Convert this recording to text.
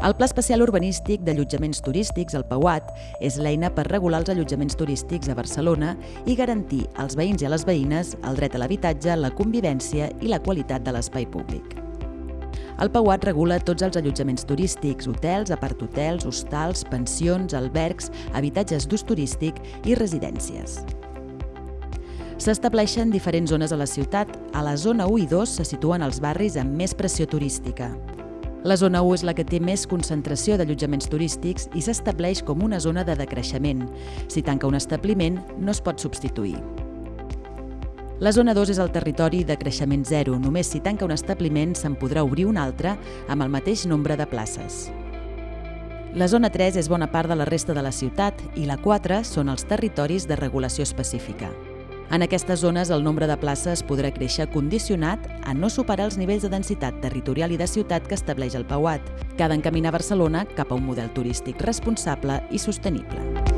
El Pla Especial Urbanístic d'Allotjaments Turístics, el PAUAT, és l'eina per regular els allotjaments turístics a Barcelona i garantir als veïns i a les veïnes el dret a l'habitatge, la convivència i la qualitat de l'espai públic. El PAUAT regula tots els allotjaments turístics, hotels, aparthotels, hostals, pensions, albergs, habitatges d'ús turístic i residències. S'estableixen diferents zones a la ciutat. A la zona 1 i 2 se situen els barris amb més pressió turística. La zona 1 és la que té més concentració d'allotjaments turístics i s'estableix com una zona de decreixement. Si tanca un establiment, no es pot substituir. La zona 2 és el territori de creixement zero. Només si tanca un establiment se'n podrà obrir un altre amb el mateix nombre de places. La zona 3 és bona part de la resta de la ciutat i la 4 són els territoris de regulació específica. En aquestes zones el nombre de places podrà créixer condicionat a no superar els nivells de densitat territorial i de ciutat que estableix el PAUAT, que ha d'encaminar Barcelona cap a un model turístic responsable i sostenible.